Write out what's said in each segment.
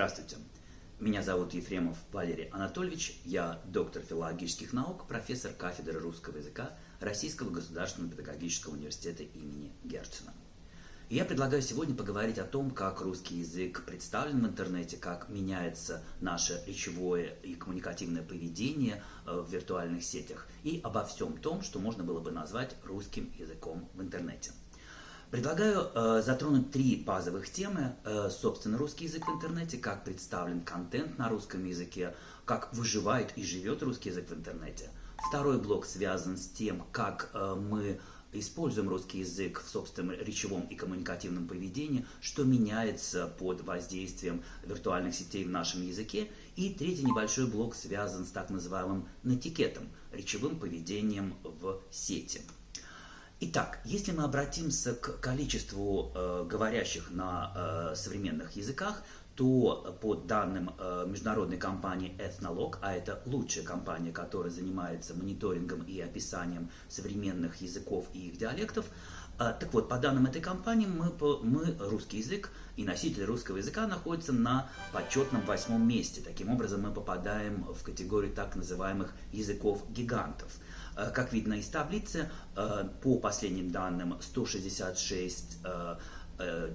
Здравствуйте. Меня зовут Ефремов Валерий Анатольевич. Я доктор филологических наук, профессор кафедры русского языка Российского государственного педагогического университета имени Герцена. И я предлагаю сегодня поговорить о том, как русский язык представлен в интернете, как меняется наше речевое и коммуникативное поведение э, в виртуальных сетях и обо всем том, что можно было бы назвать русским языком в интернете. Предлагаю э, затронуть три базовых темы. Э, собственно, русский язык в интернете, как представлен контент на русском языке, как выживает и живет русский язык в интернете. Второй блок связан с тем, как э, мы используем русский язык в собственном речевом и коммуникативном поведении, что меняется под воздействием виртуальных сетей в нашем языке. И третий небольшой блок связан с так называемым натикетом, речевым поведением в сети. Итак, если мы обратимся к количеству э, говорящих на э, современных языках, то по данным э, международной компании Ethnologue, а это лучшая компания, которая занимается мониторингом и описанием современных языков и их диалектов, э, так вот, по данным этой компании, мы, мы, русский язык и носитель русского языка находятся на почетном восьмом месте. Таким образом, мы попадаем в категорию так называемых языков-гигантов – как видно из таблицы, э, по последним данным 166 э,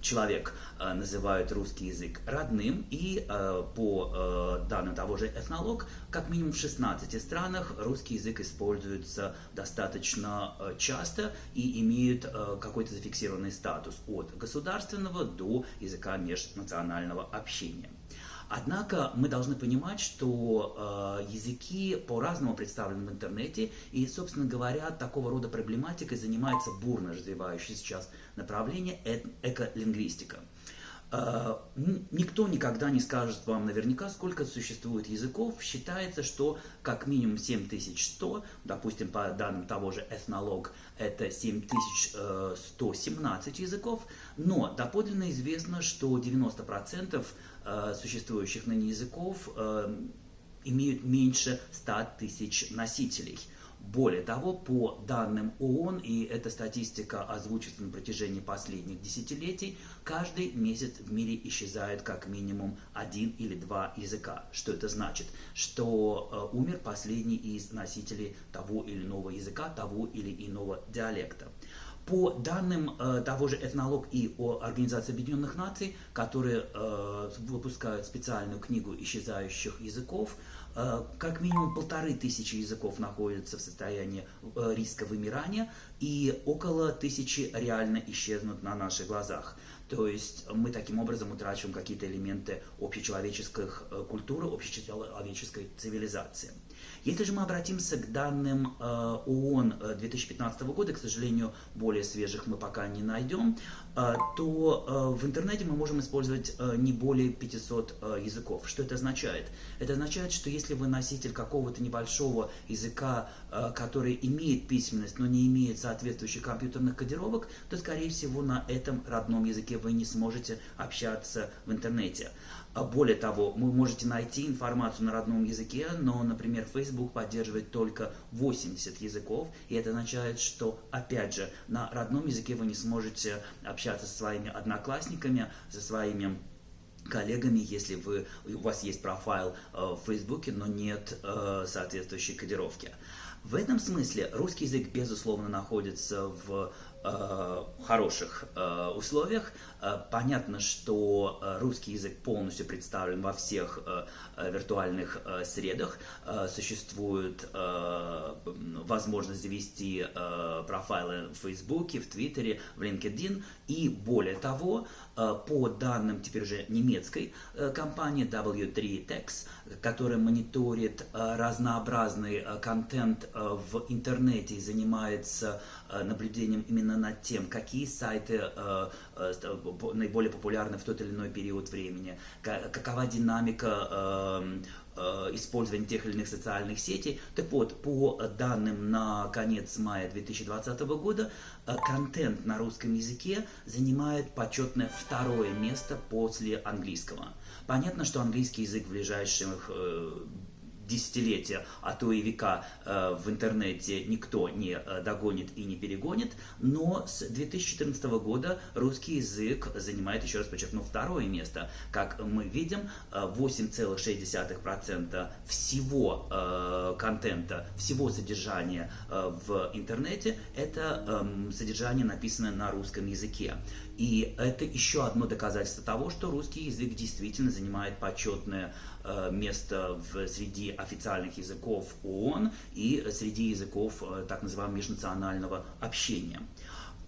человек называют русский язык родным, и по данным того же этнолог, как минимум в 16 странах русский язык используется достаточно часто и имеет какой-то зафиксированный статус от государственного до языка межнационального общения. Однако мы должны понимать, что э, языки по-разному представлены в интернете, и, собственно говоря, такого рода проблематикой занимается бурно развивающееся сейчас направление э эколингвистика. Э, никто никогда не скажет вам наверняка, сколько существует языков. Считается, что как минимум 7100, допустим, по данным того же этнолог, это 7117 языков, но доподлинно известно, что 90% э, существующих ныне языков э, имеют меньше 100 тысяч носителей – более того, по данным ООН, и эта статистика озвучится на протяжении последних десятилетий, каждый месяц в мире исчезает как минимум один или два языка. Что это значит? Что э, умер последний из носителей того или иного языка, того или иного диалекта. По данным э, того же Этнолог и о Организации Объединенных Наций, которые э, выпускают специальную книгу исчезающих языков, э, как минимум полторы тысячи языков находятся в состоянии риска вымирания, и около тысячи реально исчезнут на наших глазах. То есть мы таким образом утрачиваем какие-то элементы общечеловеческих э, культуры, общечеловеческой цивилизации. Если же мы обратимся к данным э, ООН 2015 э, года, к сожалению, более свежих мы пока не найдем, э, то в интернете мы можем использовать не более 500 языков. Что это означает? Это означает, что если вы носитель какого-то небольшого языка, который имеет письменность, но не имеет соответствующих компьютерных кодировок, то, скорее всего, на этом родном языке вы не сможете общаться в интернете. А более того, вы можете найти информацию на родном языке, но, например, Facebook поддерживает только 80 языков, и это означает, что, опять же, на родном языке вы не сможете общаться со своими одноклассниками, со своими коллегами, если вы, у вас есть профайл э, в Фейсбуке, но нет э, соответствующей кодировки. В этом смысле русский язык, безусловно, находится в э, хороших э, условиях. Э, понятно, что русский язык полностью представлен во всех виртуальных средах. Существует возможность завести э, профайлы в Фейсбуке, в Твиттере, в LinkedIn. И более того, по данным теперь уже немецкой компании W3Tex, которая мониторит э, разнообразный э, контент э, в интернете и занимается наблюдением именно над тем, какие сайты наиболее популярны в тот или иной период времени, какова динамика использования тех или иных социальных сетей. Так вот, по данным на конец мая 2020 года, контент на русском языке занимает почетное второе место после английского. Понятно, что английский язык в ближайших десятилетия, а то и века э, в интернете никто не э, догонит и не перегонит, но с 2014 года русский язык занимает, еще раз подчеркну, второе место. Как мы видим, 8,6% всего контента, всего содержания в интернете – это эм, содержание, написанное на русском языке. И это еще одно доказательство того, что русский язык действительно занимает почетное э, место в, среди официальных языков ООН и среди языков э, так называемого межнационального общения.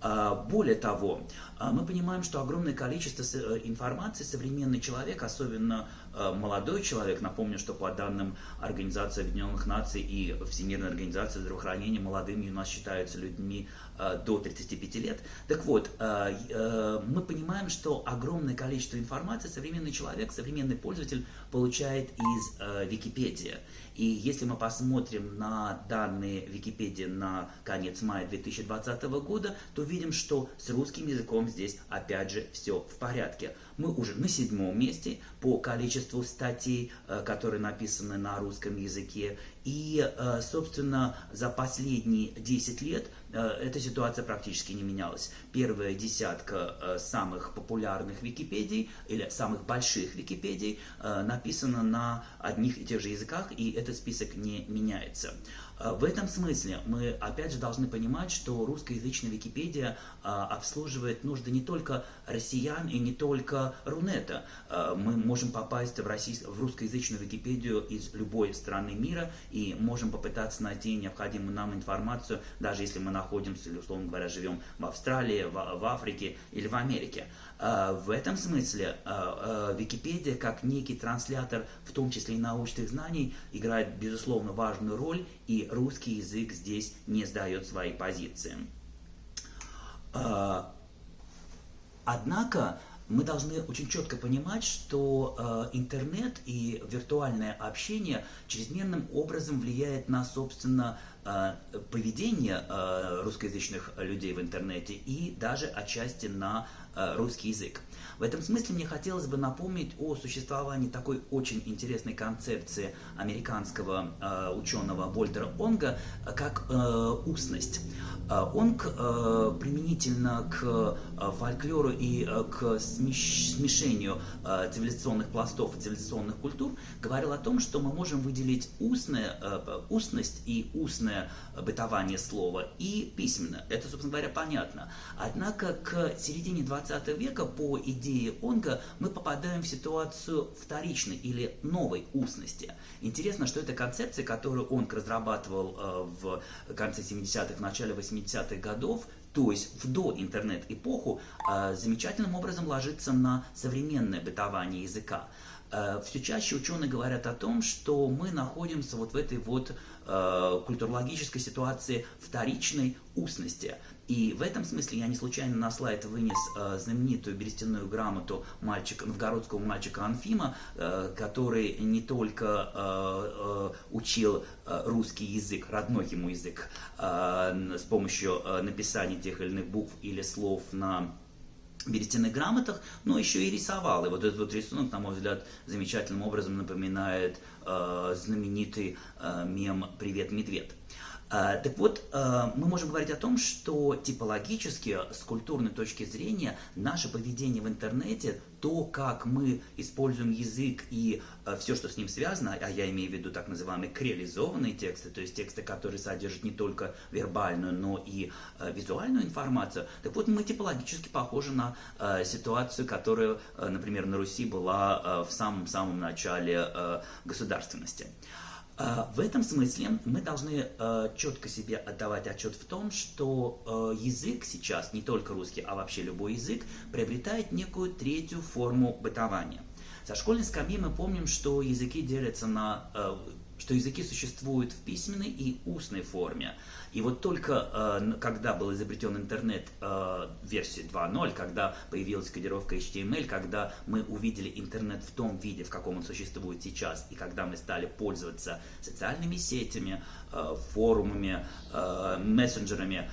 А, более того, а, мы понимаем, что огромное количество э, информации современный человек, особенно э, молодой человек, напомню, что по данным Организации Объединенных Наций и Всемирной Организации Здравоохранения молодыми у нас считаются людьми э, до 35 лет. Так вот, мы понимаем, что огромное количество информации современный человек, современный пользователь получает из Википедии. И если мы посмотрим на данные Википедии на конец мая 2020 года, то видим, что с русским языком здесь опять же все в порядке. Мы уже на седьмом месте по количеству статей, э, которые написаны на русском языке. И, э, собственно, за последние 10 лет э, эта ситуация практически не менялась. Первая десятка самых популярных Википедий или самых больших Википедий написана на одних и тех же языках, и этот список не меняется. А, в этом смысле мы опять же должны понимать, что русскоязычная Википедия а, обслуживает нужды не только россиян и не только Рунета. А, мы можем попасть в, российс... в русскоязычную Википедию из любой страны мира и можем попытаться найти необходимую нам информацию, даже если мы находимся, или, условно говоря, живем в Австралии, в, в Африке или в Америке. В этом смысле Википедия, как некий транслятор, в том числе и научных знаний, играет, безусловно, важную роль и русский язык здесь не сдает свои позиции. А, однако мы должны очень четко понимать, что интернет и виртуальное общение чрезмерным образом влияет на, собственно, поведение русскоязычных людей в интернете и даже отчасти на русский язык. В этом смысле мне хотелось бы напомнить о существовании такой очень интересной концепции американского э, ученого Вольтера Онга, э, как э, устность. Э, Онг э, применительно к э, фольклору и э, к смеш смешению э, цивилизационных пластов и цивилизационных культур говорил о том, что мы можем выделить устное, э, устность и устное бытование слова и письменно. Это, собственно говоря, понятно. Однако к середине 20 века по идее Онга мы попадаем в ситуацию вторичной или новой устности. Интересно, что эта концепция, которую Онг разрабатывал э, в конце 70-х, начале 80-х годов, то есть в доинтернет-эпоху, э, замечательным образом ложится на современное бытование языка. Э, Все чаще ученые говорят о том, что мы находимся вот в этой вот культурологической ситуации вторичной устности. И в этом смысле я не случайно на слайд вынес э, знаменитую берестяную грамоту мальчика, новгородского мальчика Анфима, э, который не только э, э, учил э, русский язык, родной ему язык, э, с помощью написания тех или иных букв или слов на берестяных грамотах, но еще и рисовал. И вот этот вот рисунок, на мой взгляд, замечательным образом напоминает э, знаменитый э, мем «Привет, медведь». А, так вот, а, мы можем говорить о том, что типологически, с культурной точки зрения, наше поведение в интернете, то, как мы используем язык и а, все, что с ним связано, а я имею в виду так называемые креализованные тексты, то есть тексты, которые содержат не только вербальную, но и визуальную информацию, так вот, мы типологически похожи на ситуацию, которая, например, на Руси была в самом-самом начале государственности. А, в этом смысле мы должны а, четко себе отдавать отчет в том, что а, язык сейчас, не только русский, а вообще любой язык, приобретает некую третью форму бытования. Со школьной скамьи мы помним, что языки делятся на что языки существуют в письменной и устной форме. И вот только э, когда был изобретен интернет э, версии 2.0, когда появилась кодировка HTML, когда мы увидели интернет в том виде, в каком он существует сейчас, и когда мы стали пользоваться социальными сетями, э, форумами, э, мессенджерами,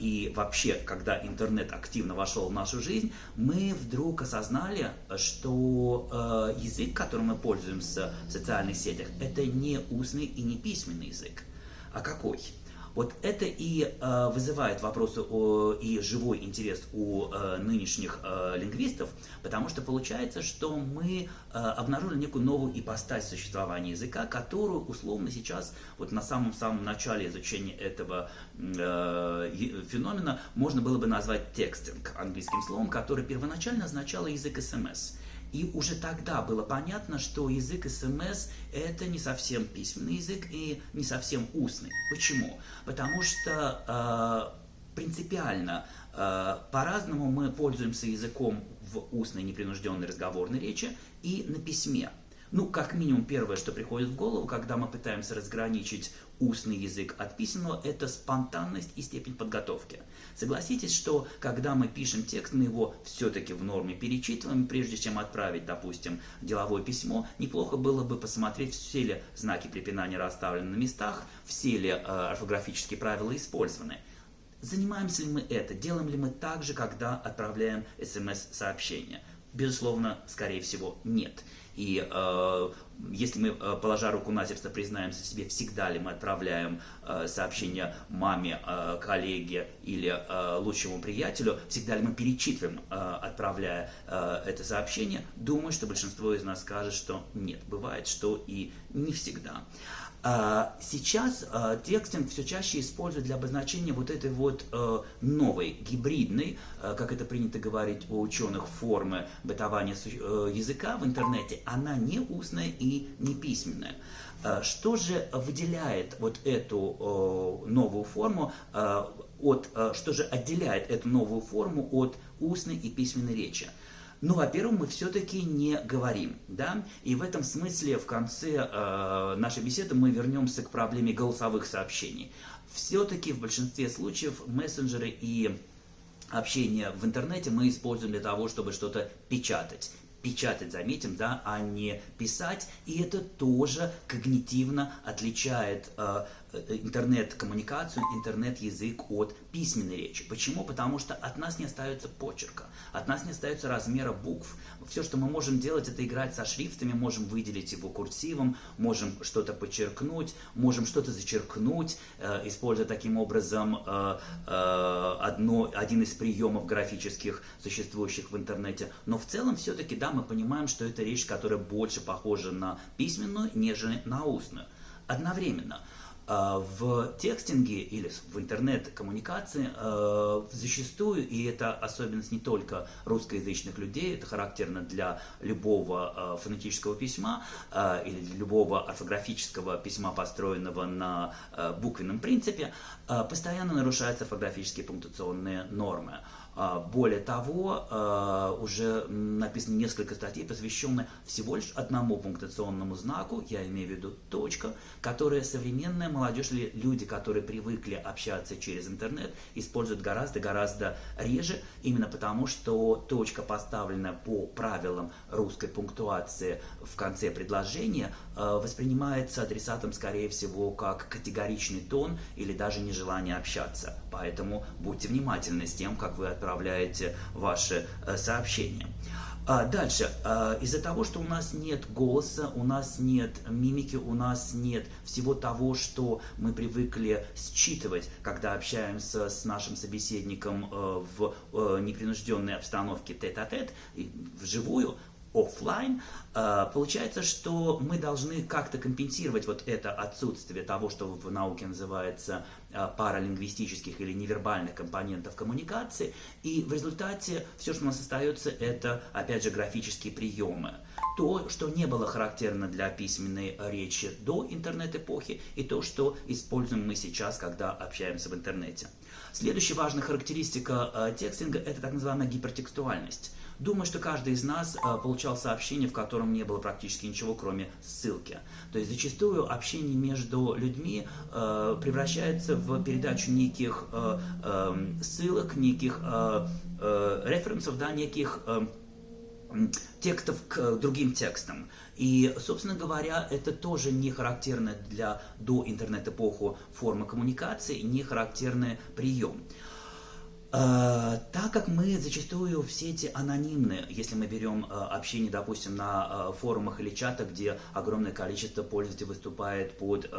и вообще, когда интернет активно вошел в нашу жизнь, мы вдруг осознали, что э, язык, которым мы пользуемся в социальных сетях, это не устный и не письменный язык. А какой? Вот это и э, вызывает вопросы о, и живой интерес у э, нынешних э, лингвистов, потому что получается, что мы э, обнаружили некую новую ипостась существования языка, которую условно сейчас, вот на самом-самом начале изучения этого э, феномена, можно было бы назвать текстинг английским словом, который первоначально означало язык СМС. И уже тогда было понятно, что язык СМС это не совсем письменный язык и не совсем устный. Почему? Потому что э, принципиально э, по-разному мы пользуемся языком в устной непринужденной разговорной речи и на письме. Ну, как минимум, первое, что приходит в голову, когда мы пытаемся разграничить устный язык от письменного, это спонтанность и степень подготовки. Согласитесь, что когда мы пишем текст, мы его все-таки в норме перечитываем, прежде чем отправить, допустим, деловое письмо, неплохо было бы посмотреть, все ли знаки препинания расставлены на местах, все ли э, орфографические правила использованы. Занимаемся ли мы это? Делаем ли мы так же, когда отправляем смс-сообщение? Безусловно, скорее всего, нет. И э, если мы, э, положа руку на сердце, признаемся себе, всегда ли мы отправляем э, сообщение маме, э, коллеге или лучшему приятелю, всегда ли мы перечитываем, отправляя это сообщение, думаю, что большинство из нас скажет, что нет, бывает, что и не всегда. А, сейчас а, текстинг все чаще используют для обозначения вот этой вот а, новой, гибридной, как это принято говорить у ученых, формы бытования языка в интернете. Она не устная и не письменная. Что же выделяет вот эту новую форму от, что же отделяет эту новую форму от устной и письменной речи? Ну, во-первых, мы все-таки не говорим, да, и в этом смысле в конце э, нашей беседы мы вернемся к проблеме голосовых сообщений. Все-таки в большинстве случаев мессенджеры и общение в интернете мы используем для того, чтобы что-то печатать печатать, заметим, да, а не писать. И это тоже когнитивно отличает э, интернет-коммуникацию, интернет-язык от письменной речи. Почему? Потому что от нас не остается почерка, от нас не остается размера букв. Все, что мы можем делать, это играть со шрифтами, можем выделить его курсивом, можем что-то подчеркнуть, можем что-то зачеркнуть, э, используя таким образом э, э, одно, один из приемов графических, существующих в интернете. Но в целом все-таки, да, мы понимаем, что это речь, которая больше похожа на письменную, нежели на устную. Одновременно – в текстинге или в интернет-коммуникации а, зачастую, и это особенность не только русскоязычных людей, это характерно для любого а, фонетического письма или любого орфографического письма, построенного на буквенном принципе, постоянно нарушаются орфографические пунктуационные нормы. А, более того, а, уже написано несколько статей, посвященных всего лишь одному пунктуационному знаку, я имею в виду точка, которая современная молодежь или люди, которые привыкли общаться через интернет, используют гораздо-гораздо реже, именно потому, что точка, поставленная по правилам русской пунктуации в конце предложения, а, воспринимается адресатом, скорее всего, как категоричный тон или даже нежелание общаться. Поэтому будьте внимательны с тем, как вы отправляете ваши э, сообщения. А дальше, а, из-за того, что у нас нет голоса, у нас нет мимики, у нас нет всего того, что мы привыкли считывать, когда общаемся с нашим собеседником э, в э, непринужденной обстановке тет-а-тет, вживую, офлайн, а, получается, что мы должны как-то компенсировать вот это отсутствие того, что в науке называется а, паралингвистических или невербальных компонентов коммуникации, и в результате все, что у нас остается, это, опять же, графические приемы. То, что не было характерно для письменной речи до интернет-эпохи, и то, что используем мы сейчас, когда общаемся в интернете. Следующая важная характеристика э, текстинга – это так называемая гипертекстуальность. Думаю, что каждый из нас э, получал сообщение, в котором не было практически ничего, кроме ссылки. То есть зачастую общение между людьми э, превращается в передачу неких э, э, ссылок, неких референсов, да, неких э, текстов к другим текстам. И, собственно говоря, это тоже не характерная для до интернет-эпоху форма коммуникации, не характерный прием. Э, так как мы зачастую в сети анонимны, если мы берем э, общение, допустим, на э, форумах или чатах, где огромное количество пользователей выступает под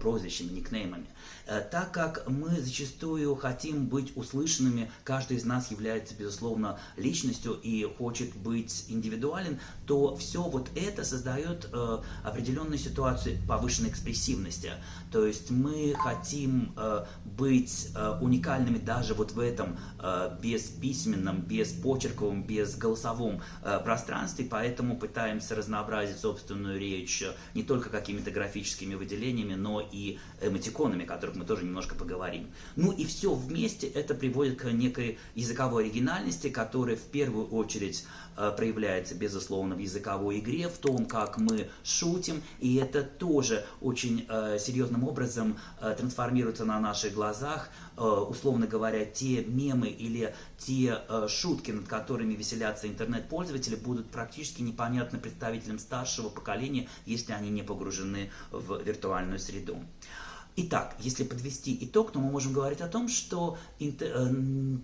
прозвищами, никнеймами, так как мы зачастую хотим быть услышанными, каждый из нас является, безусловно, личностью и хочет быть индивидуален, то все вот это создает определенную ситуацию повышенной экспрессивности. То есть мы хотим быть уникальными даже вот в этом Э, без письменном, без почерковом, без голосовом э, пространстве, поэтому пытаемся разнообразить собственную речь не только какими-то графическими выделениями, но и эмотиконами, о которых мы тоже немножко поговорим. Ну и все вместе это приводит к некой языковой оригинальности, которая в первую очередь Э, проявляется, безусловно, в языковой игре, в том, как мы шутим, и это тоже очень э, серьезным образом э, трансформируется на наших глазах, условно говоря, те мемы или те шутки, над которыми веселятся интернет-пользователи, будут практически непонятны представителям старшего поколения, если они не погружены в виртуальную среду. Итак, если подвести итог, то мы можем говорить о том, что э,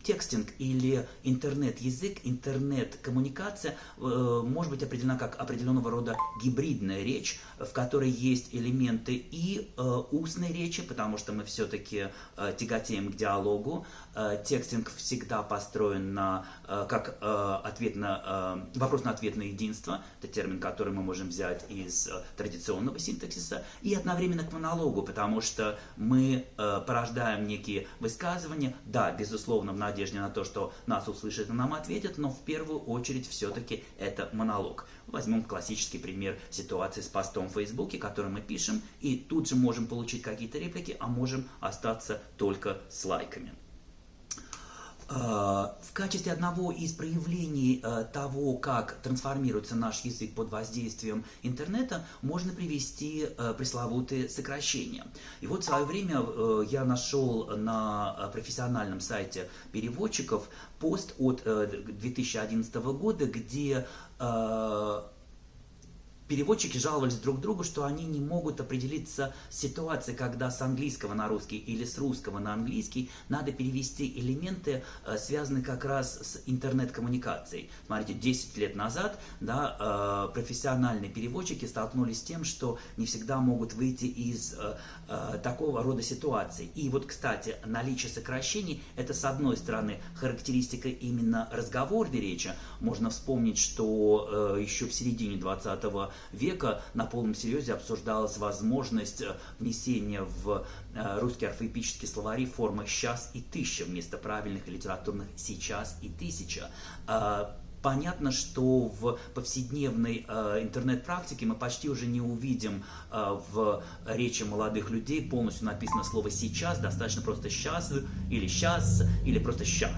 текстинг или интернет-язык, интернет-коммуникация э, может быть определена как определенного рода гибридная речь, в которой есть элементы и э, устной речи, потому что мы все-таки тяготеем к диалогу. Текстинг всегда построен на, как ответ на, вопрос на ответ на единство, это термин, который мы можем взять из традиционного синтаксиса, и одновременно к монологу, потому что мы э, порождаем некие высказывания, да, безусловно, в надежде на то, что нас услышат и нам ответят, но в первую очередь все-таки это монолог. Возьмем классический пример ситуации с постом в Фейсбуке, который мы пишем, и тут же можем получить какие-то реплики, а можем остаться только с лайками. Э, в качестве одного из проявлений э, того, как трансформируется наш язык под воздействием интернета, можно привести э, пресловутые сокращения. И вот в свое время я нашел на профессиональном сайте переводчиков пост от 2011 года, где Переводчики жаловались друг другу, что они не могут определиться с ситуацией, когда с английского на русский или с русского на английский надо перевести элементы, э, связанные как раз с интернет-коммуникацией. Смотрите, 10 лет назад да, э, профессиональные переводчики столкнулись с тем, что не всегда могут выйти из э, такого рода ситуаций. И вот, кстати, наличие сокращений – это, с одной стороны, характеристика именно разговорной речи. Можно вспомнить, что еще в середине 20 века на полном серьезе обсуждалась возможность э, внесения в э, русский орфоэпический словари формы «сейчас» и «тысяча» вместо правильных литературных «сейчас» и «тысяча». Понятно, что в повседневной э, интернет-практике мы почти уже не увидим э, в речи молодых людей полностью написано слово «сейчас», достаточно просто «сейчас» или «сейчас» или просто «ща».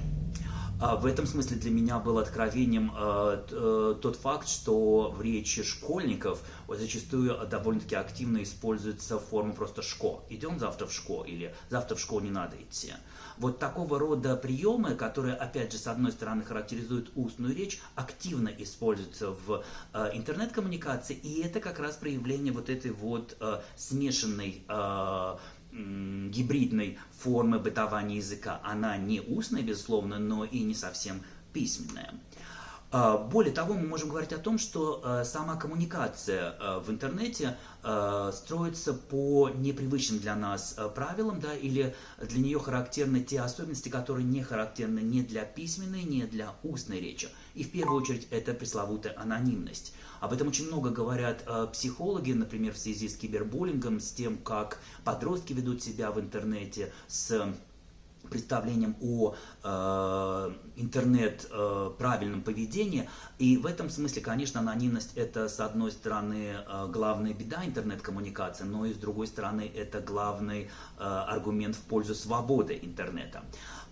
А в этом смысле для меня был откровением э, э, тот факт, что в речи школьников зачастую довольно-таки активно используется форма просто «шко». Идем завтра в шко или завтра в школу не надо идти. Вот такого рода приемы, которые, опять же, с одной стороны характеризуют устную речь, активно используются в э, интернет-коммуникации, и это как раз проявление вот этой вот э, смешанной э, гибридной формы бытования языка. Она не устная, безусловно, но и не совсем письменная. А, более того, мы можем говорить о том, что э, сама коммуникация э, в интернете строится по непривычным для нас правилам, да, или для нее характерны те особенности, которые не характерны ни для письменной, ни для устной речи. И в первую очередь это пресловутая анонимность. Об этом очень много говорят психологи, например, в связи с кибербуллингом, с тем, как подростки ведут себя в интернете, с представлением о э, интернет э, правильном поведении. И в этом смысле, конечно, анонимность это с одной стороны э, главная беда интернет-коммуникации, но и с другой стороны это главный э, аргумент в пользу свободы интернета.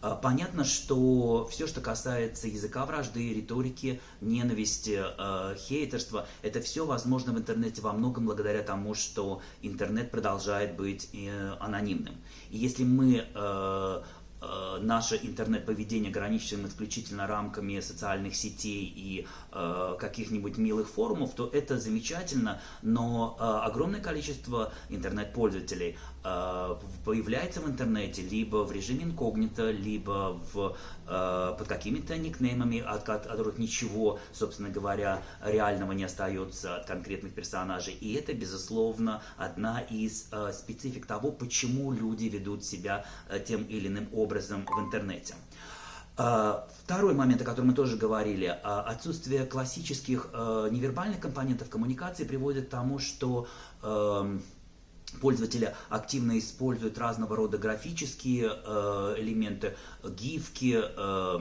Э, понятно, что все, что касается языка вражды, риторики, ненависти, э, хейтерства, это все возможно в интернете во многом благодаря тому, что интернет продолжает быть э, анонимным. И если мы э, наше интернет-поведение ограничиваем исключительно рамками социальных сетей и э, каких-нибудь милых форумов, то это замечательно, но э, огромное количество интернет-пользователей э, появляется в интернете либо в режиме инкогнито, либо в под какими-то никнеймами, от которых ничего, собственно говоря, реального не остается от конкретных персонажей. И это, безусловно, одна из специфик того, почему люди ведут себя тем или иным образом в интернете. Второй момент, о котором мы тоже говорили, отсутствие классических невербальных компонентов коммуникации приводит к тому, что эм, пользователи активно используют разного рода графические э, элементы, гифки, э,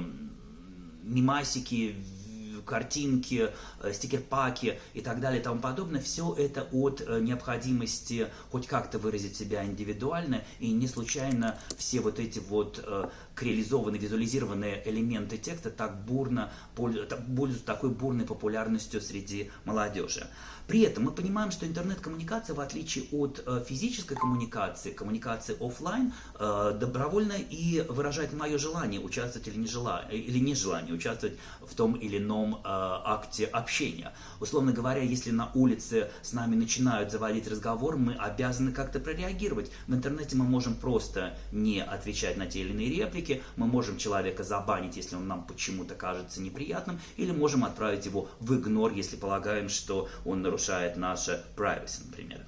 мимасики, картинки, э, стикер-паки и так далее и тому подобное, все это от э, необходимости хоть как-то выразить себя индивидуально, и не случайно все вот эти вот э, реализованные, визуализированные элементы текста так бурно пользуются такой бурной популярностью среди молодежи. При этом мы понимаем, что интернет-коммуникация, в отличие от э, физической коммуникации, коммуникации офлайн, э, добровольно и выражает мое желание участвовать или, не жела, или нежелание участвовать в том или ином э, акте общения. Условно говоря, если на улице с нами начинают заводить разговор, мы обязаны как-то прореагировать. В интернете мы можем просто не отвечать на те или иные реплики, мы можем человека забанить, если он нам почему-то кажется неприятным, или можем отправить его в игнор, если полагаем, что он нарушает наше privacy, например.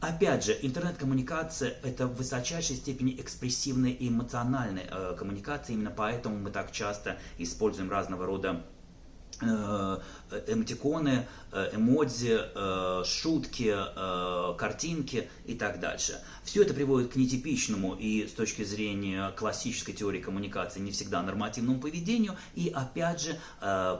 Опять же, интернет-коммуникация – это в высочайшей степени экспрессивная и эмоциональная э, коммуникация, именно поэтому мы так часто используем разного рода Э, э, эмодзи, э, шутки, картинки и так дальше. Все это приводит к нетипичному и с точки зрения классической теории коммуникации не всегда нормативному поведению. И опять же,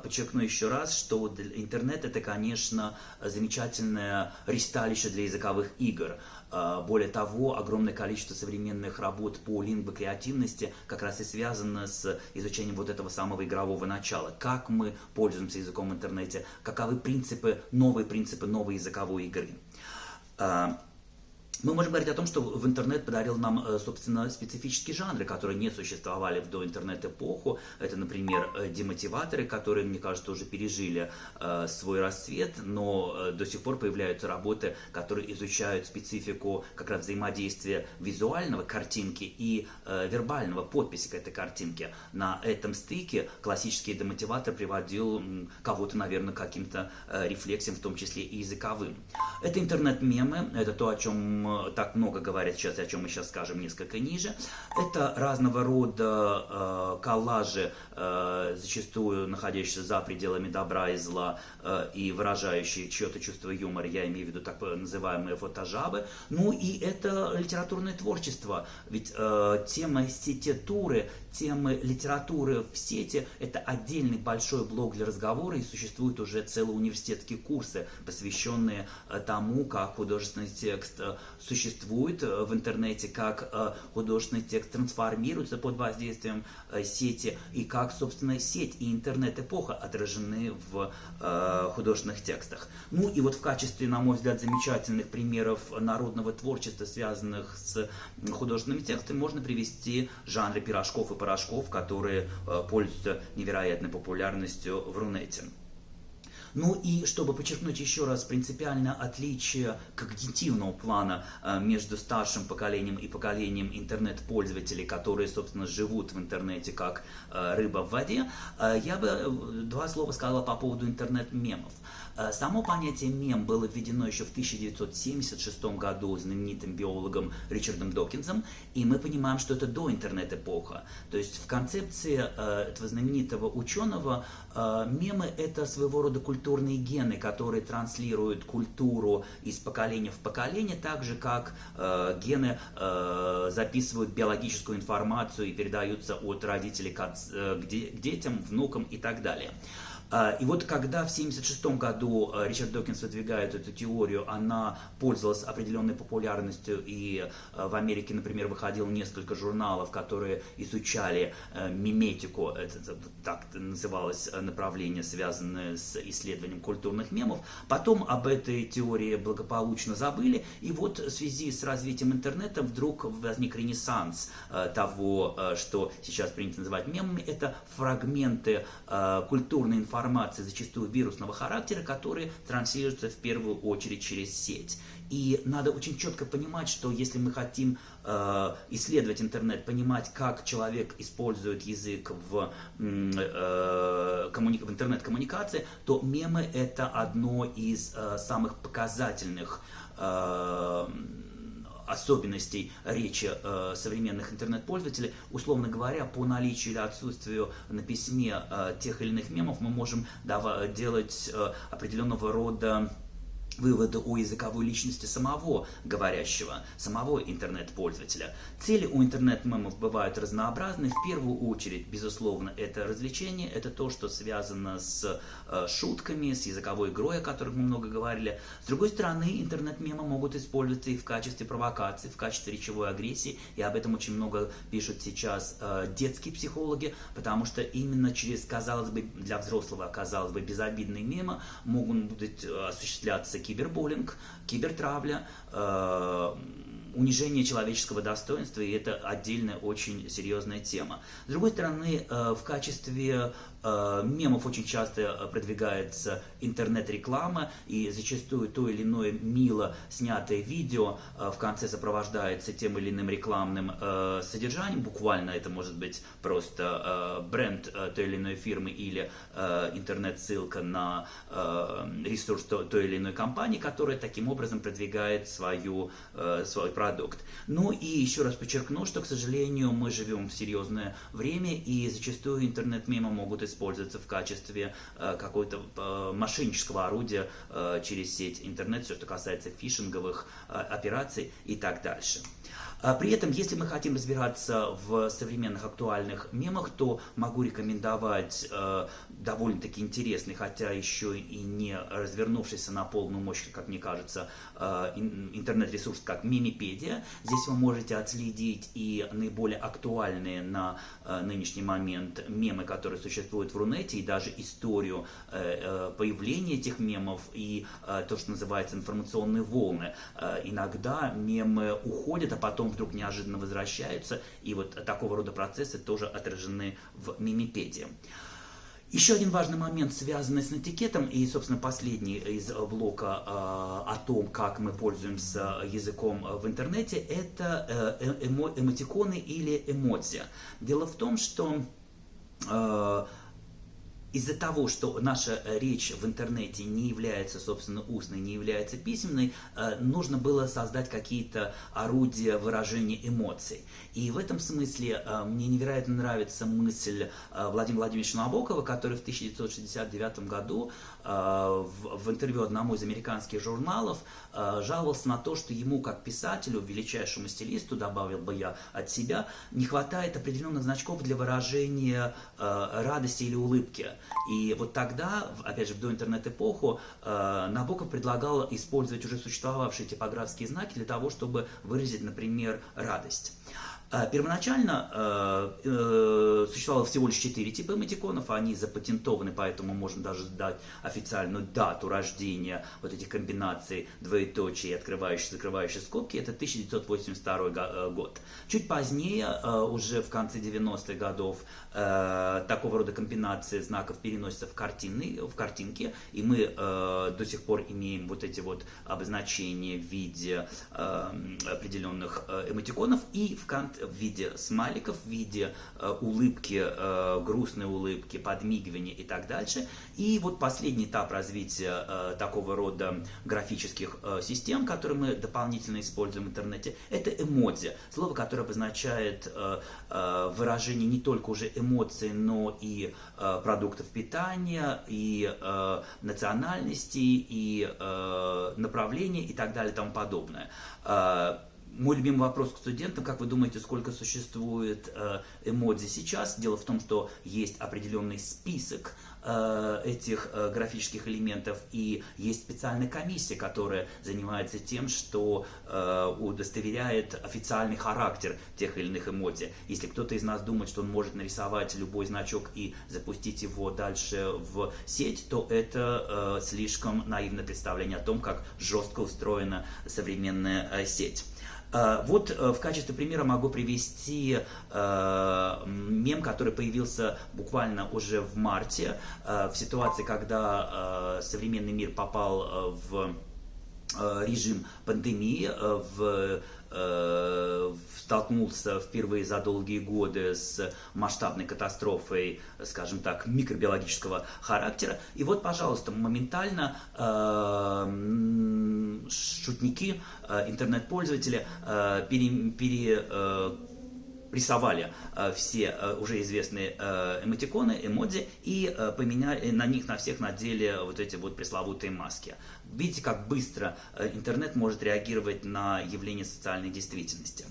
подчеркну еще раз, что интернет это, конечно, замечательное ристалище для языковых игр. А, более того, огромное количество современных работ по лингвокреативности как раз и связано с изучением вот этого самого игрового начала. Как мы пользуемся языком в интернете, каковы принципы, новые принципы новой языковой игры. Мы можем говорить о том, что в интернет подарил нам, э, собственно, специфические жанры, которые не существовали в доинтернет-эпоху. Это, например, э, демотиваторы, которые, мне кажется, уже пережили э, свой расцвет, но до сих пор появляются работы, которые изучают специфику как раз взаимодействия визуального картинки и вербального подписи к этой картинке. На этом стыке классический демотиватор приводил кого-то, наверное, к каким-то рефлексиям, в том числе и языковым. Это интернет-мемы, это то, о чем так много говорят сейчас, о чем мы сейчас скажем несколько ниже. Это разного рода э, коллажи, э, зачастую находящиеся за пределами добра и зла э, и выражающие чье-то чувство юмора, я имею в виду так называемые фотожабы. Ну и это литературное творчество, ведь э, тема сететуры, темы литературы в сети – это отдельный большой блок для разговора, и существуют уже целые университетские курсы, посвященные э, тому, как художественный текст э, существует э, в интернете, как художественный текст трансформируется под воздействием сети, и как, собственно, сеть и интернет-эпоха отражены в художественных текстах. Ну и вот в качестве, на мой взгляд, замечательных примеров народного творчества, связанных с художественными текстами, можно привести жанры пирожков и порошков, которые э, пользуются невероятной популярностью в Рунете. Ну и чтобы подчеркнуть еще раз принципиальное отличие когнитивного плана э, между старшим поколением и поколением интернет-пользователей, которые, собственно, живут в интернете как э, рыба в воде, я бы два слова сказала по поводу интернет-мемов. Э, само понятие мем было введено еще в 1976 году знаменитым биологом Ричардом Докинзом, и мы понимаем, что это до интернет-эпоха. То есть в концепции э, этого знаменитого ученого э, мемы это своего рода культурные гены, которые транслируют культуру из поколения в поколение, так же как гены записывают биологическую информацию и передаются от родителей к детям, внукам и так далее. А, и вот когда в 1976 году э, Ричард Докинс выдвигает эту теорию, она пользовалась определенной популярностью, и э, в Америке, например, выходило несколько журналов, которые изучали миметику, это так называлось направление, связанное с исследованием культурных мемов. Потом об этой теории благополучно забыли, и вот в связи с развитием интернета вдруг возник ренессанс того, что сейчас принято называть мемами, это фрагменты культурной информации, информации, зачастую вирусного характера, которые транслируются в первую очередь через сеть. И надо очень четко понимать, что если мы хотим э, исследовать интернет, понимать, как человек использует язык в, э, коммуни... в интернет-коммуникации, то мемы это одно из э, самых показательных э, особенностей речи э, современных интернет-пользователей. Условно говоря, по наличию или отсутствию на письме э, тех или иных мемов мы можем делать э, определенного рода выводы о языковой личности самого говорящего, самого интернет-пользователя. Цели у интернет-мемов бывают разнообразны. В первую очередь, безусловно, это развлечение, это то, что связано с э, шутками, с языковой игрой, о которых мы много говорили. С другой стороны, интернет-мемы могут использоваться и в качестве провокации, в качестве речевой агрессии, и об этом очень много пишут сейчас э, детские психологи, потому что именно через, казалось бы, для взрослого, казалось бы, безобидные мемы могут быть э, осуществляться кибербуллинг, кибертравля, э, унижение человеческого достоинства, и это отдельная очень серьезная тема. С другой стороны, э, в качестве мемов очень часто э, продвигается интернет-реклама, и зачастую то или иное мило снятое видео э, в конце сопровождается тем или иным рекламным содержанием. Буквально это может быть просто бренд той или иной фирмы или интернет-ссылка на ресурс той или иной компании, которая таким образом продвигает свою, свой продукт. Ну и еще раз подчеркну, что, к сожалению, мы живем в серьезное время, и зачастую интернет-мемы могут использоваться используется в качестве э, какого-то э, мошеннического орудия э, через сеть интернет, все, что касается фишинговых операций и так дальше. А при этом, если мы хотим разбираться в современных актуальных мемах, то могу рекомендовать э, довольно-таки интересный, хотя еще и не развернувшийся на полную мощь, как мне кажется, э, интернет-ресурс, как Мимипедия. Здесь вы можете отследить и наиболее актуальные на э, нынешний момент мемы, которые существуют в Рунете, и даже историю появления этих мемов и то, что называется информационные волны. Иногда мемы уходят, а потом вдруг неожиданно возвращаются, и вот такого рода процессы тоже отражены в мимипедии. Еще один важный момент, связанный с этикетом, и, собственно, последний из блока э, о том, как мы пользуемся языком в интернете, это э, эмо, эмотиконы или эмодзи. Дело в том, что э, из-за того, что наша э, речь в интернете не является, собственно, устной, не является письменной, э, нужно было создать какие-то орудия выражения эмоций. И в этом смысле э, мне невероятно нравится мысль Владимира Владимировича Набокова, который в 1969 году в интервью одному из американских журналов жаловался на то, что ему, как писателю, величайшему стилисту, добавил бы я от себя, не хватает определенных значков для выражения радости или улыбки. И вот тогда, опять же, в доинтернет-эпоху, э, Набоков предлагал использовать уже существовавшие типографские знаки для того, чтобы выразить, например, радость. А, первоначально э, э, существовало всего лишь четыре типа эмотиконов, они запатентованы, поэтому можно даже дать официальную дату рождения вот этих комбинаций двоеточие, открывающие, закрывающие скобки, это 1982 э, год. Чуть позднее, э, уже в конце 90-х годов, э, такого рода комбинации знаков переносятся в, картины, в картинки, и мы э, до сих пор имеем вот эти вот обозначения в виде определенных эмотиконов, и в конце в виде смайликов, в виде э, улыбки, э, грустной улыбки, подмигивания и так дальше. И вот последний этап развития э, такого рода графических э, систем, которые мы дополнительно используем в интернете, это эмодзи. Слово, которое обозначает э, э, выражение не только уже эмоций, но и э, продуктов питания, и э, национальности, и э, направления и так далее и тому подобное. Э, мой любимый вопрос к студентам, как вы думаете, сколько существует э, эмодзи сейчас? Дело в том, что есть определенный список э, этих э, графических элементов, и есть специальная комиссия, которая занимается тем, что удостоверяет официальный характер тех или иных эмодзи. Если кто-то из нас думает, что он может нарисовать любой значок и запустить его дальше в сеть, то это слишком наивное представление о том, как жестко устроена современная сеть. Э, вот э, в качестве примера могу привести э, мем, который появился буквально уже в марте, в ситуации, когда современный мир попал в режим пандемии, в столкнулся впервые за долгие годы с масштабной катастрофой, скажем так, микробиологического характера. И вот, пожалуйста, моментально э, шутники, э, интернет-пользователи э, пере, пере э, рисовали э, все э, уже известные э, эмотиконы, эмодзи и поменяли на них на всех надели вот эти вот пресловутые маски. Видите, как быстро интернет может реагировать на явление социальной действительности.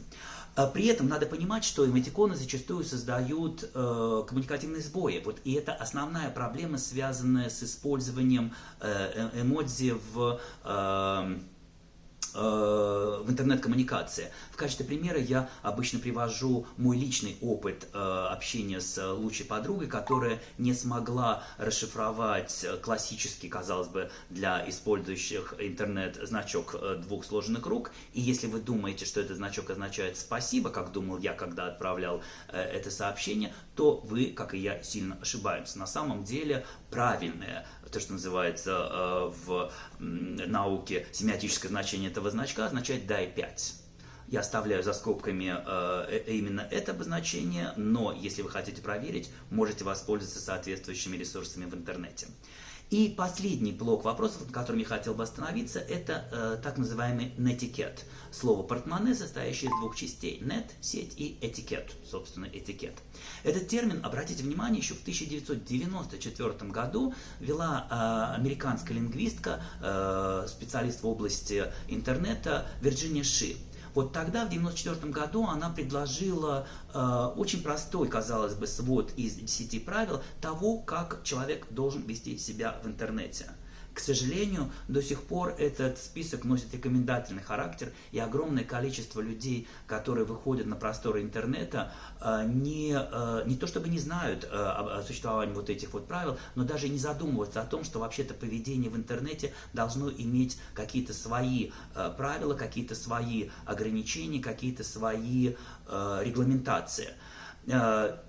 При этом надо понимать, что эмотиконы зачастую создают э, коммуникативные сбои. Вот, и это основная проблема, связанная с использованием э эмодзи в... Э, Э, в интернет-коммуникации. В качестве примера я обычно привожу мой личный опыт э, общения с лучшей подругой, которая не смогла расшифровать классический, казалось бы, для использующих интернет значок э, двух сложенных рук. И если вы думаете, что этот значок означает «спасибо», как думал я, когда отправлял это сообщение, то вы, как и я, сильно ошибаетесь. На самом деле правильное то, что называется э, в науке семиотическое значение этого значка, означает «дай 5». Я оставляю за скобками э, э, именно это обозначение, но если вы хотите проверить, можете воспользоваться соответствующими ресурсами в интернете. И последний блок вопросов, на котором я хотел бы остановиться, это э, так называемый нетикет. Слово портмоне, состоящее из двух частей. Нет, сеть и этикет, собственно, этикет. Этот термин, обратите внимание, еще в 1994 году вела э, американская лингвистка, э, специалист в области интернета Вирджиния Ши. Вот тогда, в 1994 году, она предложила э, очень простой, казалось бы, свод из 10 правил того, как человек должен вести себя в интернете. К сожалению, до сих пор этот список носит рекомендательный характер, и огромное количество людей, которые выходят на просторы интернета, э, не, э, не то чтобы не знают э, о существовании вот этих вот правил, но даже не задумываются о том, что вообще-то поведение в интернете должно иметь какие-то свои правила, какие-то свои ограничения, какие-то свои регламентации.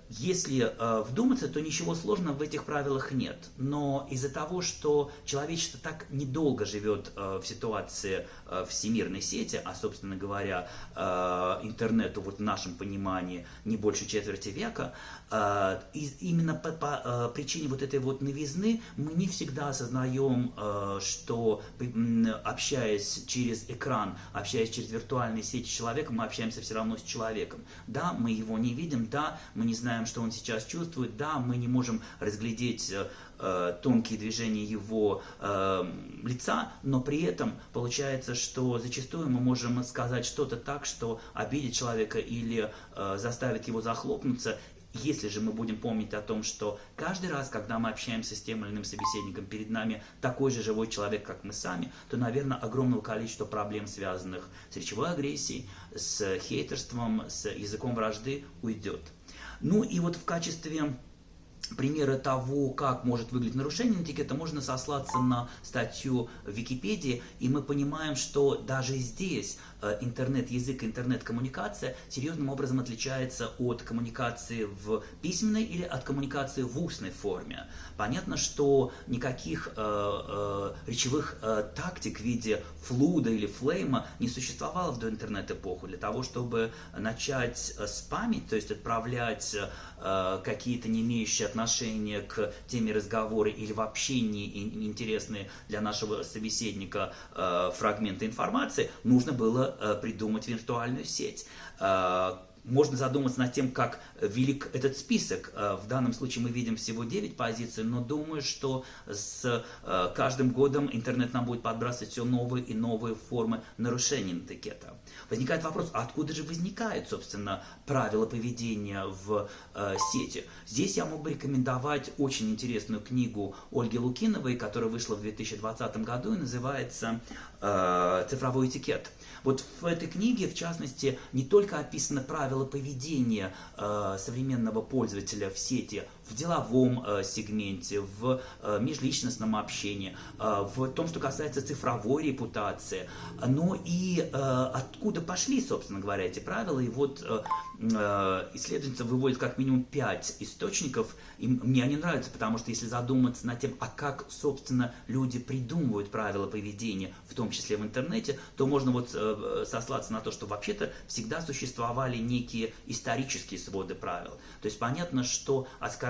Э, если э, вдуматься, то ничего сложного в этих правилах нет. Но из-за того, что человечество так недолго живет э, в ситуации всемирной сети, а, собственно говоря, интернету вот в нашем понимании не больше четверти века, и именно по, по причине вот этой вот новизны мы не всегда осознаем, что общаясь через экран, общаясь через виртуальные сети с человеком, мы общаемся все равно с человеком. Да, мы его не видим, да, мы не знаем, что он сейчас чувствует, да, мы не можем разглядеть э, э, тонкие движения его э, лица, но при этом получается, что зачастую мы можем сказать что-то так, что обидит человека или э, заставит его захлопнуться, если же мы будем помнить о том, что каждый раз, когда мы общаемся с тем или иным собеседником, перед нами такой же живой человек, как мы сами, то, наверное, огромного количества проблем, связанных с речевой агрессией, с хейтерством, с языком вражды, уйдет. Ну и вот в качестве примера того, как может выглядеть нарушение этикета, можно сослаться на статью в Википедии, и мы понимаем, что даже здесь интернет-язык, интернет-коммуникация серьезным образом отличается от коммуникации в письменной или от коммуникации в устной форме. Понятно, что никаких э, э, речевых э, тактик в виде флуда или флейма не существовало в доинтернет-эпоху. Для того, чтобы начать э, спамить, то есть отправлять э, какие-то не имеющие отношения к теме разговора или вообще не интересные для нашего собеседника э, фрагменты информации, нужно было э, придумать виртуальную сеть. Э, можно задуматься над тем, как велик этот список. Э, в данном случае мы видим всего 9 позиций, но думаю, что с каждым годом интернет нам будет подбрасывать все новые и новые формы нарушения этикета. Возникает вопрос, а откуда же возникают, собственно, правила поведения в э, сети? Здесь я мог бы рекомендовать очень интересную книгу Ольги Лукиновой, которая вышла в 2020 году и называется э, «Цифровой этикет». Вот в этой книге, в частности, не только описаны правила поведения э, современного пользователя в сети в деловом э, сегменте, в э, межличностном общении, э, в том, что касается цифровой репутации, но и откуда пошли, собственно говоря, эти правила. И вот исследовательница выводит как минимум пять источников, и мне они нравятся, потому что если задуматься над тем, а как, собственно, люди придумывают правила поведения, в том числе в интернете, то можно вот сослаться на то, что вообще-то всегда существовали некие исторические своды правил. То есть понятно, что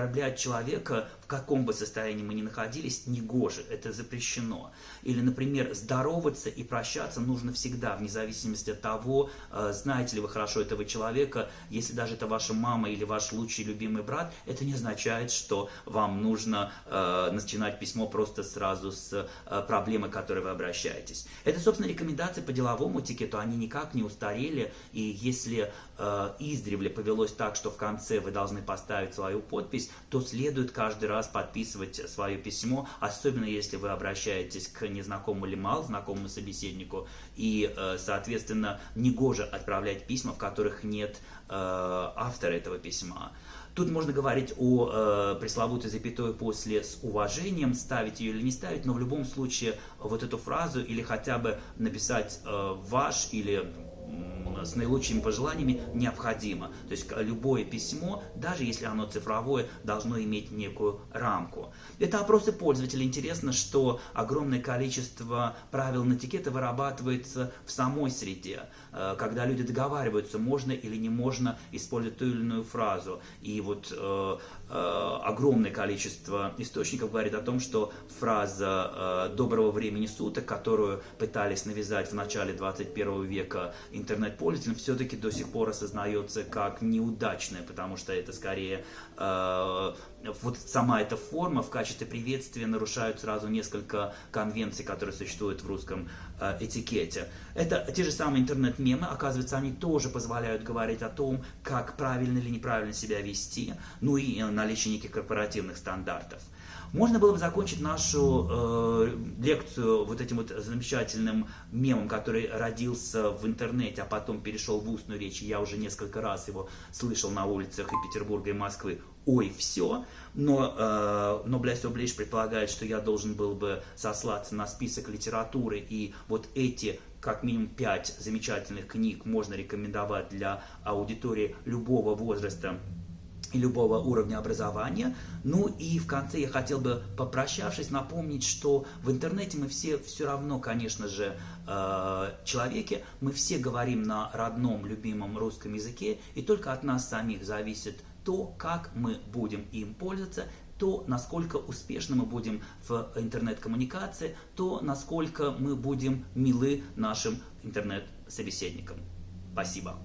оскорблять человека, в каком бы состоянии мы ни находились, не гоже, это запрещено. Или, например, здороваться и прощаться нужно всегда, вне зависимости от того, э, знаете ли вы хорошо этого человека, если даже это ваша мама или ваш лучший любимый брат, это не означает, что вам нужно э, начинать письмо просто сразу с э, проблемой, к которой вы обращаетесь. Это, собственно, рекомендации по деловому этикету, они никак не устарели, и если э, издревле повелось так, что в конце вы должны поставить свою подпись, то следует каждый раз подписывать свое письмо, особенно если вы обращаетесь к незнакомому или малознакомому собеседнику, и, э, соответственно, негоже отправлять письма, в которых нет э, автора этого письма. Тут можно говорить о э, пресловутой запятой после с уважением, ставить ее или не ставить, но в любом случае вот эту фразу или хотя бы написать э, ваш или с наилучшими пожеланиями необходимо. То есть любое письмо, даже если оно цифровое, должно иметь некую рамку. Это опросы пользователей. Интересно, что огромное количество правил на этикета вырабатывается в самой среде. Э, когда люди договариваются, можно или не можно использовать ту или иную фразу. И вот э, э, огромное количество источников говорит о том, что фраза «доброго времени суток», которую пытались навязать в начале 21 века интернет-пользователям, все-таки до сих пор осознается как неудачная, потому что это скорее вот сама эта форма в качестве приветствия нарушают сразу несколько конвенций, которые существуют в русском э, этикете. Это те же самые интернет-мемы, оказывается, они тоже позволяют говорить о том, как правильно или неправильно себя вести, ну и наличие неких корпоративных стандартов. Можно было бы закончить нашу э, лекцию вот этим вот замечательным мемом, который родился в интернете, а потом перешел в устную речь. Я уже несколько раз его слышал на улицах и Петербурга, и Москвы. Ой, все. Но, э, но Блэс Облиш предполагает, что я должен был бы сослаться на список литературы, и вот эти как минимум пять замечательных книг можно рекомендовать для аудитории любого возраста и любого уровня образования. Ну и в конце я хотел бы, попрощавшись, напомнить, что в интернете мы все все равно, конечно же, э, человеки, мы все говорим на родном, любимом русском языке, и только от нас самих зависит то, как мы будем им пользоваться, то, насколько успешно мы будем в интернет-коммуникации, то, насколько мы будем милы нашим интернет-собеседникам. Спасибо.